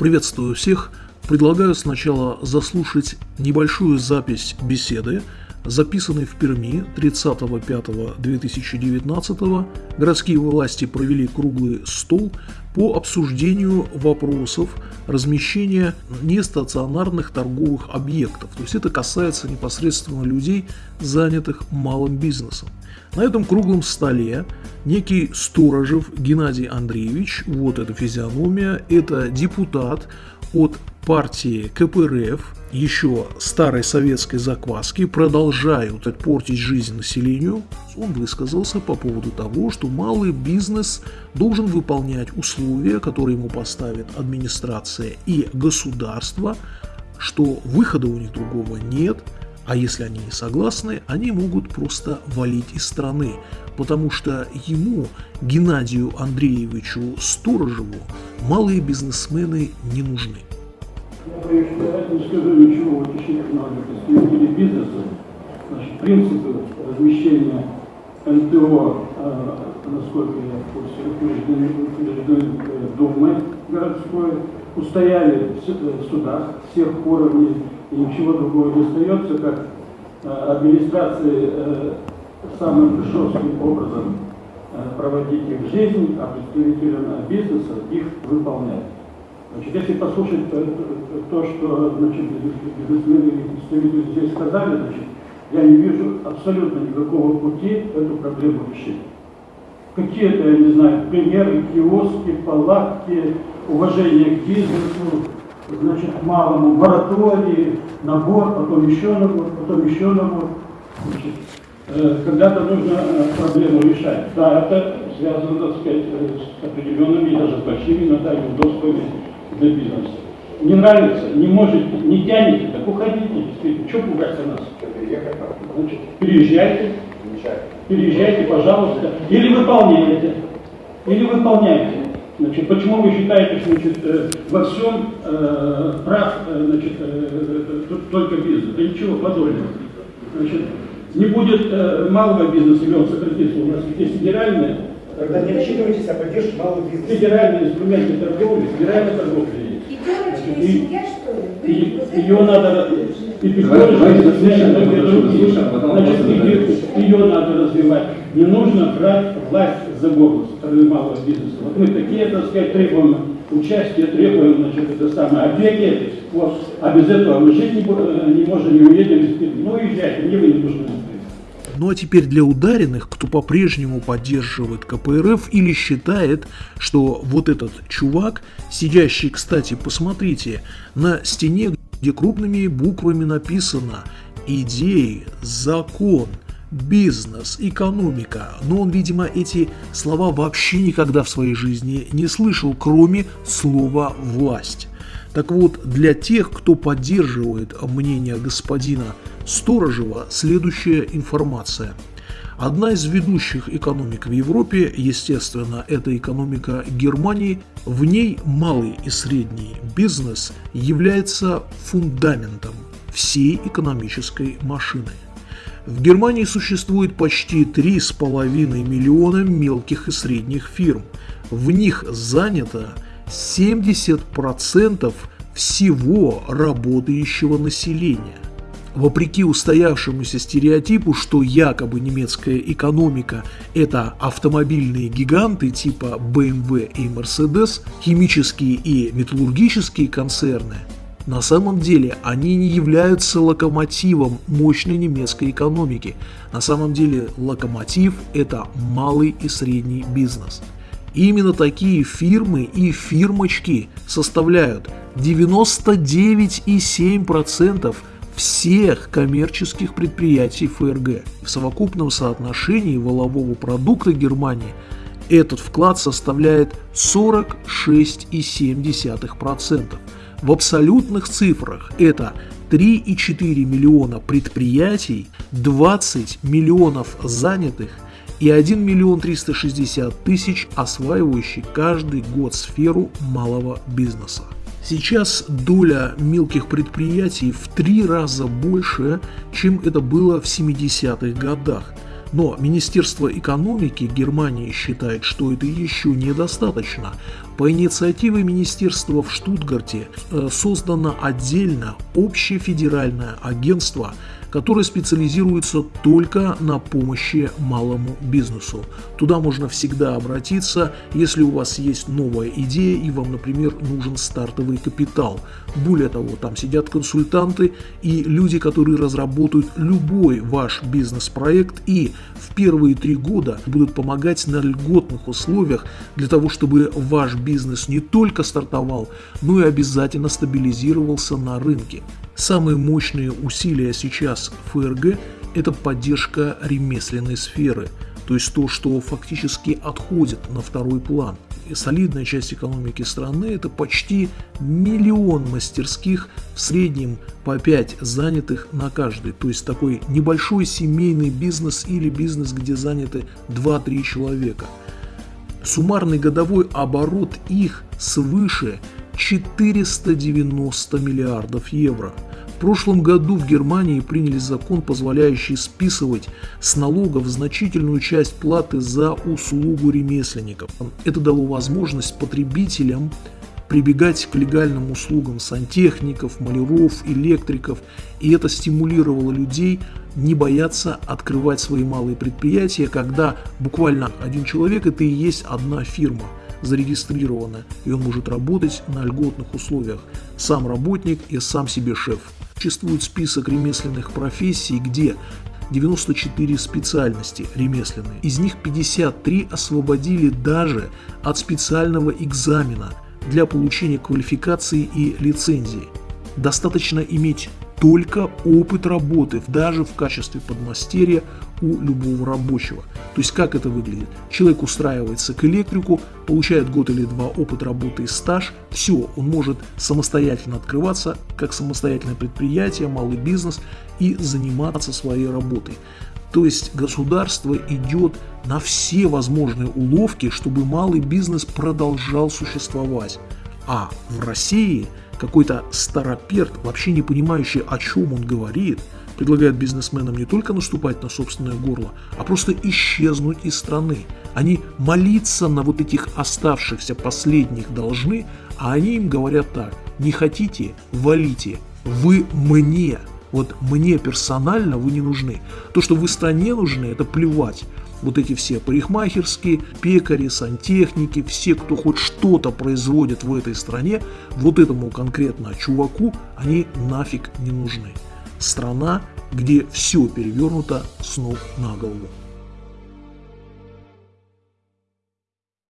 Приветствую всех. Предлагаю сначала заслушать небольшую запись беседы, записанной в Перми 30.05.2019 городские власти провели круглый стол по обсуждению вопросов размещения нестационарных торговых объектов. То есть это касается непосредственно людей, занятых малым бизнесом. На этом круглом столе некий Сторожев Геннадий Андреевич, вот эта физиономия, это депутат от партии КПРФ, еще старой советской закваски, продолжают портить жизнь населению, он высказался по поводу того, что малый бизнес должен выполнять условия, которые ему поставит администрация и государство, что выхода у них другого нет – а если они не согласны, они могут просто валить из страны, потому что ему, Геннадию Андреевичу Сторожеву, малые бизнесмены не нужны. Я не скажу ничего в отношении представителей бизнеса. Значит, принципы размещения НТО, э, насколько я в курсе, Думой городской, устояли в судах всех уровней и ничего другого не остается, как э, администрации э, самым жестким образом э, проводить их жизнь, а представителям бизнеса их выполнять. Значит, если послушать то, что значит, бизнесмены и представители здесь сказали, значит, я не вижу абсолютно никакого пути эту проблему решить. Какие-то, я не знаю, примеры, киоски, палатки, уважение к бизнесу, значит, к малому моратории, набор, потом еще набор, потом еще набор. Значит, э, когда-то нужно э, проблему решать. Да, это связано, так сказать, э, с определенными, даже с большими иногда неудобствами для бизнеса. Не нравится, не можете, не тянете, так уходите, действительно. Что пугаться нас? Значит, переезжайте, переезжайте, пожалуйста, или выполняйте, или выполняйте. Значит, почему вы считаете, что значит, э, во всем э, прав э, значит, э, только бизнес? Да ничего подобного. Значит, не будет э, малого бизнеса, или он сократится, у нас есть федеральные. Тогда не рассчитывайтесь, а поддержите малый бизнес. Федеральные инструменты торговли, федеральная торговля есть. И и ли? И, ее надо, и Давайте и заслушаем, заслушаем, потом Значит, ее, надо развивать. Не нужно брать власть за горло со стороны малого бизнеса. Вот мы такие, так сказать, требуем участия, требуем, значит, это самое, опеки. Вот. А без этого мы жить не, бу- не можем, не уедем. Ну, езжайте, мне вы не нужны. Ну а теперь для ударенных, кто по-прежнему поддерживает КПРФ или считает, что вот этот чувак, сидящий, кстати, посмотрите, на стене, где крупными буквами написано «Идеи», «Закон», бизнес, экономика, но он, видимо, эти слова вообще никогда в своей жизни не слышал, кроме слова «власть». Так вот, для тех, кто поддерживает мнение господина Сторожева, следующая информация. Одна из ведущих экономик в Европе, естественно, это экономика Германии, в ней малый и средний бизнес является фундаментом всей экономической машины. В Германии существует почти 3,5 миллиона мелких и средних фирм. В них занято 70% всего работающего населения. Вопреки устоявшемуся стереотипу, что якобы немецкая экономика – это автомобильные гиганты типа BMW и Mercedes, химические и металлургические концерны, на самом деле они не являются локомотивом мощной немецкой экономики. На самом деле локомотив – это малый и средний бизнес. Именно такие фирмы и фирмочки составляют 99,7% всех коммерческих предприятий ФРГ. В совокупном соотношении волового продукта Германии этот вклад составляет 46,7%. В абсолютных цифрах это 3,4 миллиона предприятий, 20 миллионов занятых и 1 миллион 360 тысяч осваивающих каждый год сферу малого бизнеса. Сейчас доля мелких предприятий в три раза больше, чем это было в 70-х годах. Но Министерство экономики Германии считает, что это еще недостаточно, По инициативе министерства в Штутгарте э, создано отдельно общефедеральное агентство – который специализируется только на помощи малому бизнесу. Туда можно всегда обратиться, если у вас есть новая идея и вам, например, нужен стартовый капитал. Более того, там сидят консультанты и люди, которые разработают любой ваш бизнес-проект и в первые три года будут помогать на льготных условиях для того, чтобы ваш бизнес не только стартовал, но и обязательно стабилизировался на рынке. Самые мощные усилия сейчас ФРГ – это поддержка ремесленной сферы, то есть то, что фактически отходит на второй план. И солидная часть экономики страны – это почти миллион мастерских, в среднем по 5 занятых на каждый. То есть такой небольшой семейный бизнес или бизнес, где заняты 2-3 человека. Суммарный годовой оборот их свыше 490 миллиардов евро – прошлом году в Германии приняли закон, позволяющий списывать с налогов значительную часть платы за услугу ремесленников. Это дало возможность потребителям прибегать к легальным услугам сантехников, маляров, электриков, и это стимулировало людей не бояться открывать свои малые предприятия, когда буквально один человек – это и есть одна фирма зарегистрирована, и он может работать на льготных условиях. Сам работник и сам себе шеф. Существует список ремесленных профессий, где 94 специальности ремесленные. Из них 53 освободили даже от специального экзамена для получения квалификации и лицензии. Достаточно иметь только опыт работы, даже в качестве подмастерья у любого рабочего. То есть как это выглядит? Человек устраивается к электрику, получает год или два опыт работы и стаж, все, он может самостоятельно открываться, как самостоятельное предприятие, малый бизнес и заниматься своей работой. То есть государство идет на все возможные уловки, чтобы малый бизнес продолжал существовать. А в России какой-то староперт, вообще не понимающий, о чем он говорит – предлагают бизнесменам не только наступать на собственное горло, а просто исчезнуть из страны. Они молиться на вот этих оставшихся последних должны, а они им говорят так, не хотите, валите, вы мне, вот мне персонально вы не нужны. То, что вы стране нужны, это плевать. Вот эти все парикмахерские, пекари, сантехники, все, кто хоть что-то производит в этой стране, вот этому конкретно чуваку они нафиг не нужны страна, где все перевернуто с ног на голову.